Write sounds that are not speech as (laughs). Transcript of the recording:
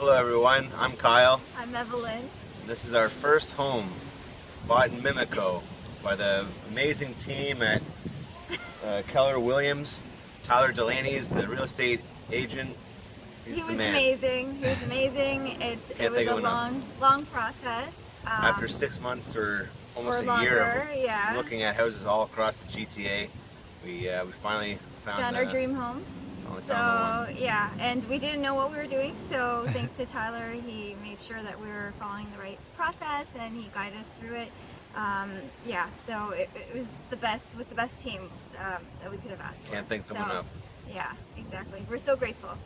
Hello everyone, I'm Kyle. I'm Evelyn. This is our first home bought in Mimico by the amazing team at uh, Keller Williams. Tyler Delaney is the real estate agent. He's he was amazing. He was amazing. It, it was a enough. long, long process. Um, After six months or almost or a year of yeah. looking at houses all across the GTA, we uh, we finally found, found our uh, dream home. So yeah, and we didn't know what we were doing. So (laughs) thanks to Tyler, he made sure that we were following the right process and he guided us through it. Um, yeah, so it, it was the best with the best team um, that we could have asked for. Can't thank them So, enough. Yeah, exactly. We're so grateful.